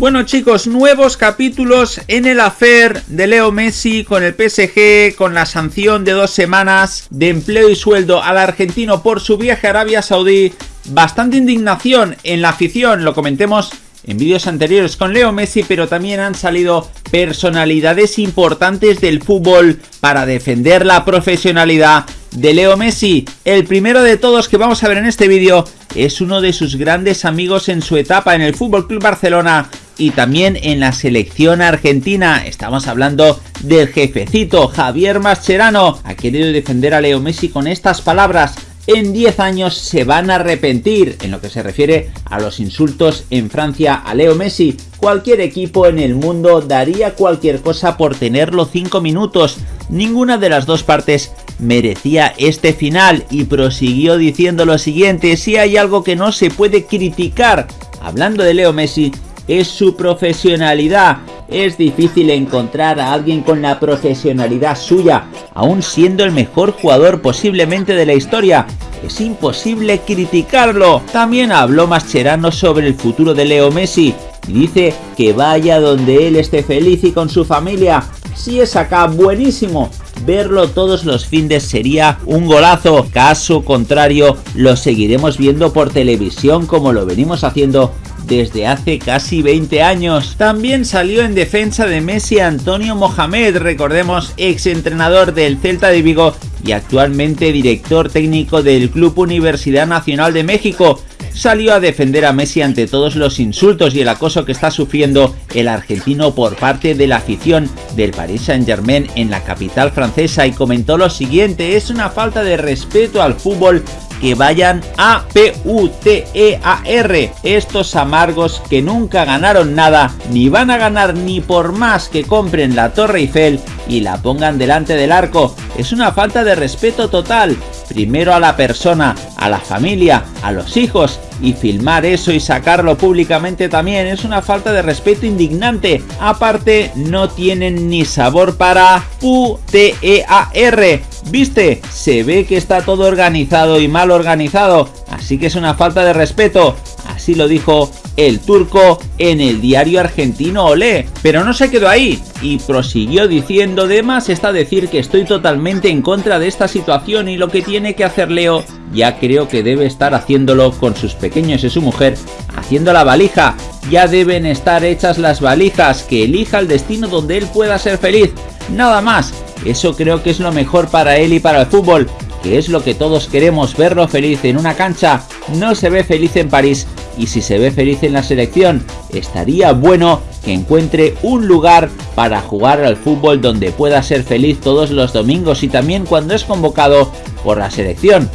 Bueno chicos, nuevos capítulos en el affair de Leo Messi con el PSG, con la sanción de dos semanas de empleo y sueldo al argentino por su viaje a Arabia Saudí. Bastante indignación en la afición, lo comentemos en vídeos anteriores con Leo Messi, pero también han salido personalidades importantes del fútbol para defender la profesionalidad de Leo Messi. El primero de todos que vamos a ver en este vídeo es uno de sus grandes amigos en su etapa en el Fútbol Club Barcelona y también en la selección argentina. Estamos hablando del jefecito Javier Mascherano. Ha querido defender a Leo Messi con estas palabras. En 10 años se van a arrepentir en lo que se refiere a los insultos en Francia a Leo Messi. Cualquier equipo en el mundo daría cualquier cosa por tenerlo 5 minutos. Ninguna de las dos partes merecía este final y prosiguió diciendo lo siguiente, si hay algo que no se puede criticar, hablando de Leo Messi, es su profesionalidad. Es difícil encontrar a alguien con la profesionalidad suya, aún siendo el mejor jugador posiblemente de la historia. Es imposible criticarlo. También habló Mascherano sobre el futuro de Leo Messi. Dice que vaya donde él esté feliz y con su familia. Si es acá, buenísimo. Verlo todos los fines sería un golazo. Caso contrario, lo seguiremos viendo por televisión como lo venimos haciendo desde hace casi 20 años. También salió en defensa de Messi Antonio Mohamed, recordemos ex entrenador del Celta de Vigo y actualmente director técnico del Club Universidad Nacional de México salió a defender a Messi ante todos los insultos y el acoso que está sufriendo el argentino por parte de la afición del Paris Saint Germain en la capital francesa y comentó lo siguiente, es una falta de respeto al fútbol que vayan a P-U-T-E-A-R. Estos amargos que nunca ganaron nada, ni van a ganar ni por más que compren la Torre Eiffel y la pongan delante del arco. Es una falta de respeto total. Primero a la persona, a la familia, a los hijos y filmar eso y sacarlo públicamente también es una falta de respeto indignante. Aparte, no tienen ni sabor para U-T-E-A-R. ¿Viste? Se ve que está todo organizado y mal organizado, así que es una falta de respeto. Así lo dijo el turco en el diario argentino Olé. Pero no se quedó ahí y prosiguió diciendo, además está decir que estoy totalmente en contra de esta situación y lo que tiene que hacer Leo ya creo que debe estar haciéndolo con sus pequeños y su mujer, haciendo la valija. Ya deben estar hechas las valijas, que elija el destino donde él pueda ser feliz. Nada más, eso creo que es lo mejor para él y para el fútbol, que es lo que todos queremos, verlo feliz en una cancha. No se ve feliz en París y si se ve feliz en la selección, estaría bueno que encuentre un lugar para jugar al fútbol donde pueda ser feliz todos los domingos y también cuando es convocado por la selección.